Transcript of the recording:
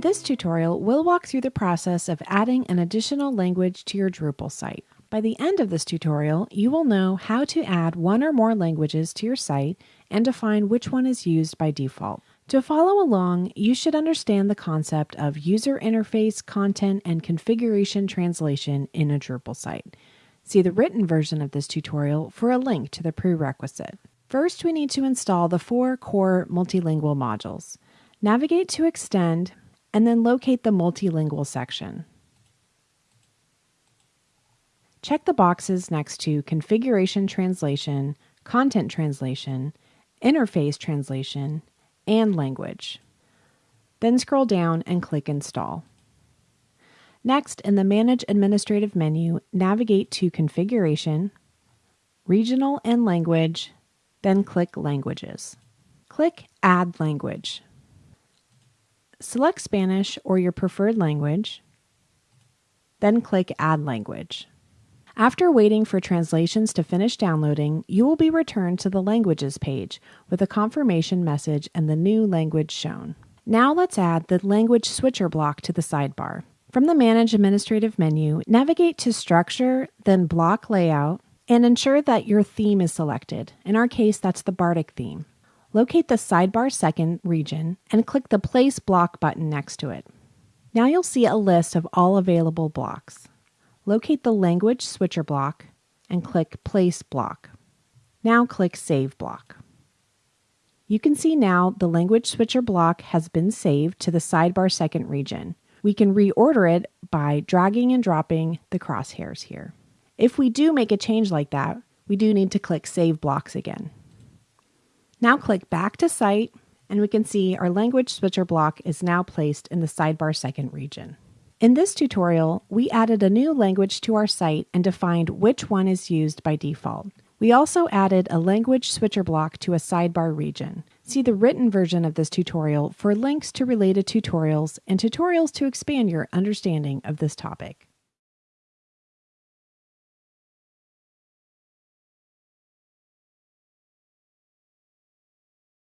In this tutorial, we'll walk through the process of adding an additional language to your Drupal site. By the end of this tutorial, you will know how to add one or more languages to your site and define which one is used by default. To follow along, you should understand the concept of user interface, content, and configuration translation in a Drupal site. See the written version of this tutorial for a link to the prerequisite. First, we need to install the four core multilingual modules. Navigate to Extend, and then locate the multilingual section. Check the boxes next to Configuration Translation, Content Translation, Interface Translation, and Language. Then scroll down and click Install. Next, in the Manage Administrative menu, navigate to Configuration, Regional and Language, then click Languages. Click Add Language. Select Spanish or your preferred language, then click Add Language. After waiting for translations to finish downloading, you will be returned to the Languages page with a confirmation message and the new language shown. Now let's add the Language Switcher block to the sidebar. From the Manage Administrative menu, navigate to Structure, then Block Layout, and ensure that your theme is selected. In our case, that's the Bartik theme. Locate the sidebar second region and click the Place Block button next to it. Now you'll see a list of all available blocks. Locate the Language Switcher block and click Place Block. Now click Save Block. You can see now the Language Switcher block has been saved to the sidebar second region. We can reorder it by dragging and dropping the crosshairs here. If we do make a change like that, we do need to click Save Blocks again. Now click back to Site, and we can see our language switcher block is now placed in the sidebar second region. In this tutorial, we added a new language to our site and defined which one is used by default. We also added a language switcher block to a sidebar region. See the written version of this tutorial for links to related tutorials and tutorials to expand your understanding of this topic.